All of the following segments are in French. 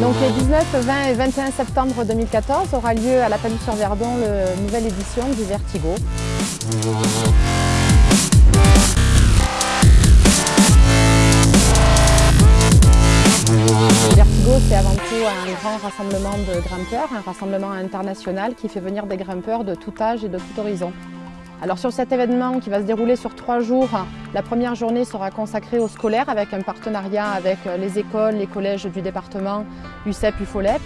19, 20 et 21 septembre 2014 aura lieu à la Palue-sur-Verdon la nouvelle édition du Vertigo. Vertigo, c'est avant tout un grand rassemblement de grimpeurs, un rassemblement international qui fait venir des grimpeurs de tout âge et de tout horizon. Alors sur cet événement qui va se dérouler sur trois jours, la première journée sera consacrée aux scolaires avec un partenariat avec les écoles, les collèges du département UCEP, UFOLEP.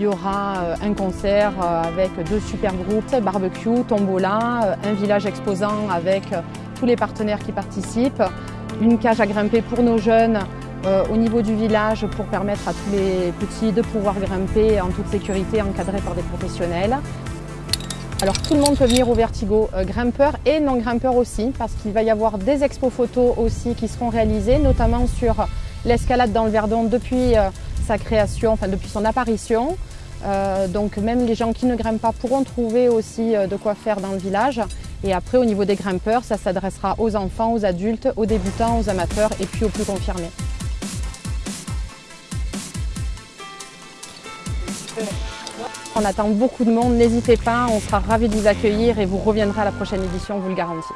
Il y aura euh, un concert euh, avec deux super groupes, barbecue, tombola, euh, un village exposant avec tous les partenaires qui participent, une cage à grimper pour nos jeunes au niveau du village pour permettre à tous les petits de pouvoir grimper en toute sécurité encadrés par des professionnels. Alors tout le monde peut venir au Vertigo, euh, grimpeurs et non grimpeurs aussi, parce qu'il va y avoir des expos photos aussi qui seront réalisées, notamment sur l'escalade dans le Verdon depuis euh, sa création, enfin depuis son apparition. Euh, donc même les gens qui ne grimpent pas pourront trouver aussi de quoi faire dans le village. Et après au niveau des grimpeurs, ça s'adressera aux enfants, aux adultes, aux débutants, aux amateurs et puis aux plus confirmés. On attend beaucoup de monde, n'hésitez pas, on sera ravis de vous accueillir et vous reviendrez à la prochaine édition, on vous le garantit.